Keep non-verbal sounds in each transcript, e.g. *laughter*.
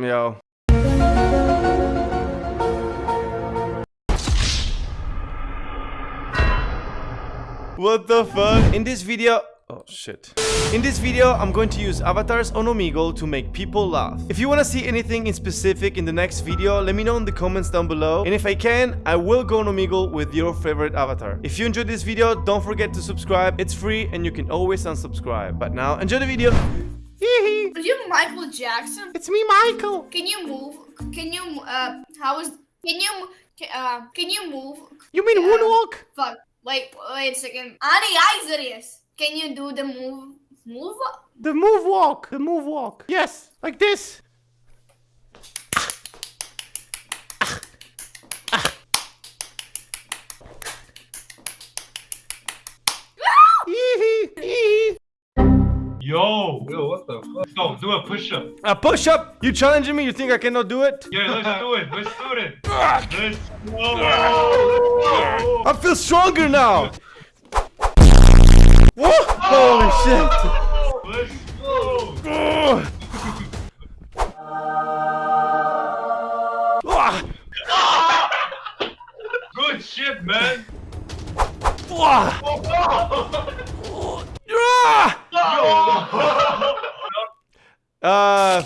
Yo. What the fuck? In this video... Oh shit. In this video, I'm going to use avatars on Omegle to make people laugh. If you want to see anything in specific in the next video, let me know in the comments down below. And if I can, I will go on Omegle with your favorite avatar. If you enjoyed this video, don't forget to subscribe. It's free and you can always unsubscribe. But now, enjoy the video. Are you Michael Jackson? It's me, Michael. Can you move? Can you uh? How is? Can you uh? Can you move? You mean Yeah. moonwalk? Fuck. Wait. Wait a second. Ani Isarius. Can you do the move? Move? The move walk. The move walk. Yes, like this. Yo, yo, what the fuck? Go, do a push-up. A push up. You challenging me? You think I cannot do it? Yeah, let's do it. Let's do it. *laughs* Let's go. I feel stronger now. Whoa! Holy oh! shit! Let's go. *laughs* Good shit, man. Oh, Ah! Ah! Uh.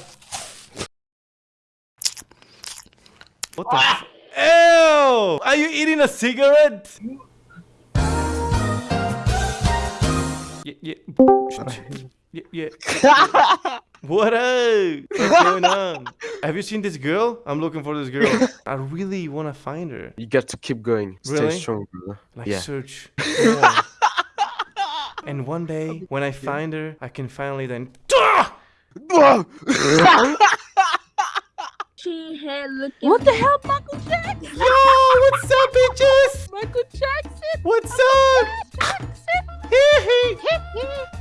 What the? F- Ew! Are you eating a cigarette? Yeah, yeah. Yeah, yeah. *laughs* What up? What's going on? Have you seen this girl? I'm looking for this girl. *laughs* I really want to find her. You got to keep going. Really? Stay strong, brother. Like yeah. search. *laughs* more. and one day, when I find her, I can finally then. She had looking. What the hell, Michael Jackson? Yo, what's up, bitches? Michael Jackson. What's up? Jackson. Hee hee.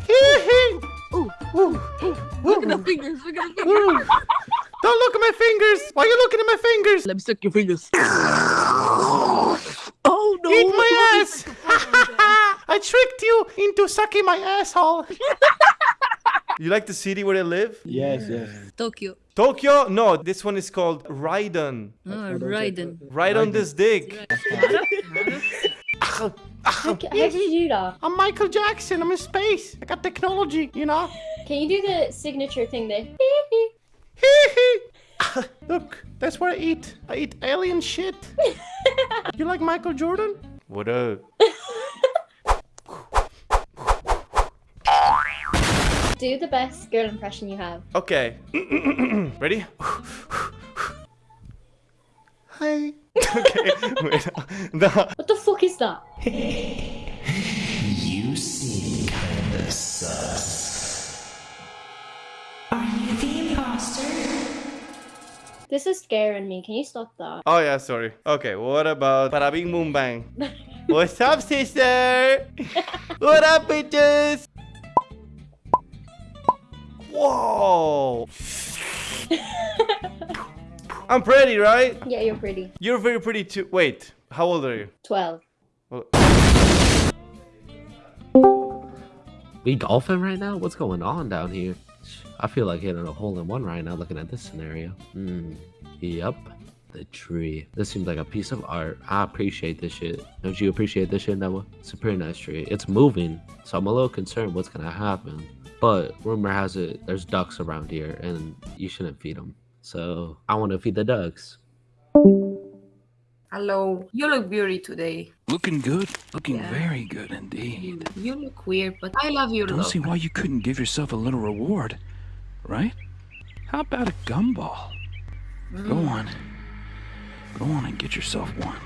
Hee hee. Ooh, Ooh, look at ooh, the fingers. Look at the fingers. Don't look at my fingers. Why are you looking at my fingers? Let me suck your fingers. oh no! Eat my ass. *laughs* I tricked you into sucking my asshole. *laughs* you like the city where I live? Yes, yes. Tokyo. Tokyo? No, this one is called Raiden. Oh, Raiden. Right on this dick. How, how did you do that? I'm Michael Jackson. I'm in space. I got technology, you know? Can you do the signature thing there? *laughs* Look, that's what I eat. I eat alien shit. *laughs* you like Michael Jordan? What up? *laughs* Do the best girl impression you have. Okay. *clears throat* Ready? Hi. *laughs* okay. Wait. No. What the fuck is that? You seem kinda sus. Are you the imposter? This is scaring me. Can you stop that? Oh yeah, sorry. Okay, what about Bada Bing Boom Bang? *laughs* What's up, sister? what up, bitches? Whoa! *laughs* I'm pretty, right? Yeah, you're pretty. You're very pretty too. Wait, how old are you? 12. Well, We golfing right now? What's going on down here? I feel like hitting a hole in one right now looking at this scenario. Hmm. Yep. The tree. This seems like a piece of art. I appreciate this shit. Don't you appreciate this shit, Noah? It's a pretty nice tree. It's moving, so I'm a little concerned what's gonna happen. But rumor has it there's ducks around here, and you shouldn't feed them. So I want to feed the ducks. Hello. You look beauty today. Looking good. Looking Yeah. very good indeed. You look weird, but I love your Don't look. see why you couldn't give yourself a little reward, right? How about a gumball? Go Mm. on. Go on and get yourself one.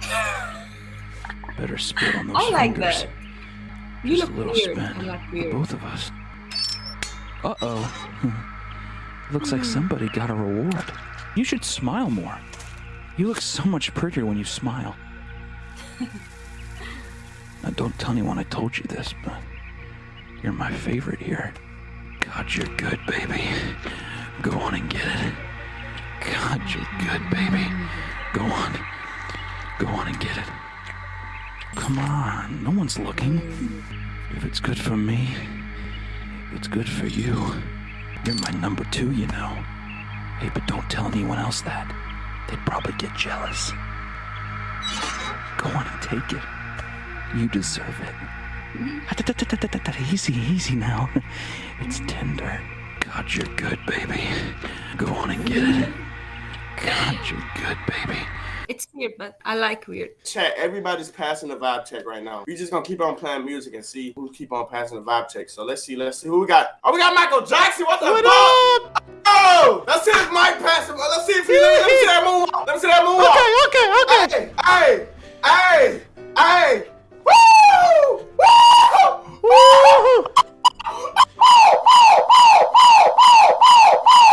*laughs* Better spit on those I like fingers. that. You Just look a little weird. like weird. both of us. Uh-oh. *laughs* Looks like somebody got a reward. You should smile more. You look so much prettier when you smile. now, don't tell anyone I told you this, but you're my favorite here. God, you're good, baby. Go on and get it. God, you're good, baby. Go on. Go on and get it. Come on, no one's looking. If it's good for me, it's good for you. You're my number two, you know. Hey, but don't tell anyone else that. They'd probably get jealous. Go on and take it. You deserve it. *laughs* Easy, easy now. *laughs* It's tender. God, you're good, baby. Go on and get it. God, you're good, baby. It's weird, but I like weird. Chat, everybody's passing the vibe check right now. We just gonna keep on playing music and see who keep on passing the vibe check. So let's see, let's see who we got. Oh, we got Michael Jackson. What the What fuck? up? Oh, let's see if Mike passing. Oh, let's see if he. Let me see that moonwalk. Let me see that moonwalk. Okay, okay, okay. Hey, hey, hey, hey. Woo! Woo! Woo!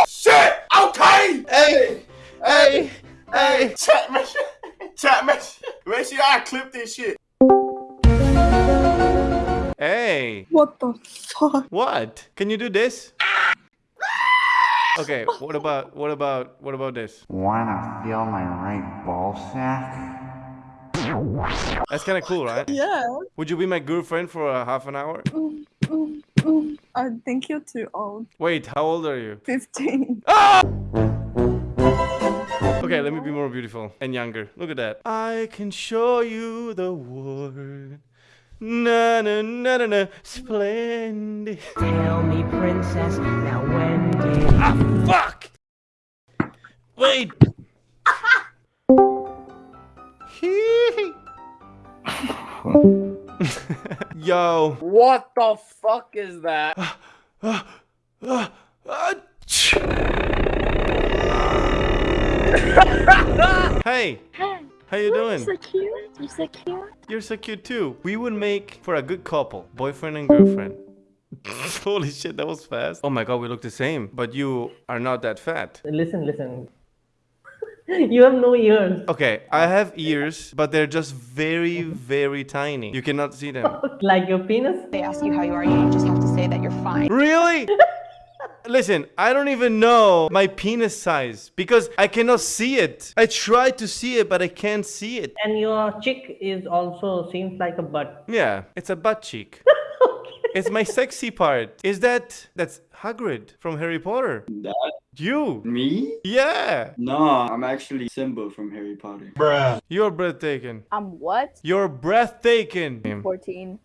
Shit! Okay! Hey, hey, hey. Chat, *laughs* make sure, chat, make sure, make sure I clip this shit. Hey. What the fuck? What? Can you do this? Okay, what about what about what about this? Wanna feel my right ball sack? That's kind of cool, right? Yeah. Would you be my girlfriend for a half an hour? Mm, mm, mm. I think you're too old. Wait, how old are you? 15. Okay, let me be more beautiful and younger. Look at that. I can show you the world. Na na na na na, splendid. Tell me, princess, now when did Ah, fuck! Wait. *laughs* Yo. What the fuck is that? *sighs* Ah, ah, ah, *laughs* hey, Hey. how you doing? You're doing? so cute. You're so cute. You're so cute too. We would make for a good couple, boyfriend and girlfriend. *laughs* Holy shit, that was fast. Oh my god, we look the same, but you are not that fat. Listen, listen. *laughs* you have no ears. Okay, I have ears, but they're just very, very tiny. You cannot see them. Like your penis? They ask you how you are, you just have to say that you're fine. Really? Listen, I don't even know my penis size because I cannot see it. I try to see it, but I can't see it. And your cheek is also seems like a butt. Yeah, it's a butt cheek. *laughs* It's my sexy part. Is that that's Hagrid from Harry Potter? That You? me? Yeah. No, I'm actually Simba from Harry Potter. Bruh. You're breathtaking. I'm what? You're breathtaking. 14.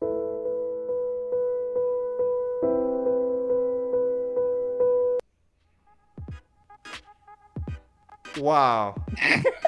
Wow. *laughs*